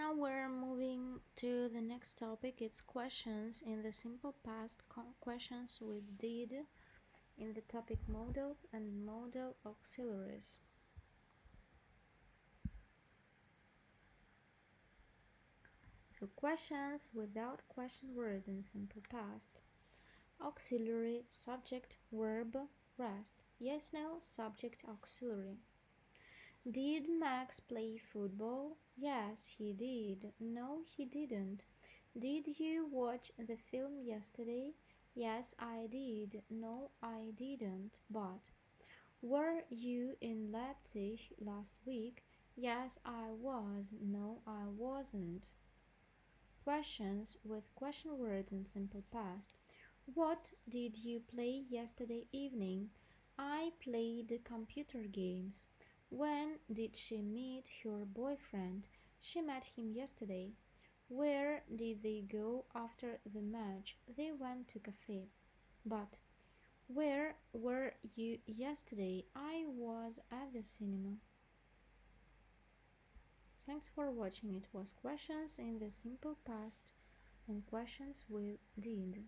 Now we're moving to the next topic. It's questions in the simple past, questions with did in the topic models and modal auxiliaries. So questions without question words in simple past. Auxiliary, subject, verb, rest. Yes, no, subject, auxiliary. Did Max play football? Yes, he did. No, he didn't. Did you watch the film yesterday? Yes, I did. No, I didn't. But were you in Leipzig last week? Yes, I was. No, I wasn't. Questions with question words in simple past. What did you play yesterday evening? I played computer games. When did she meet her boyfriend? She met him yesterday. Where did they go after the match? They went to cafe. But where were you yesterday? I was at the cinema. Thanks for watching. It was questions in the simple past and questions with did.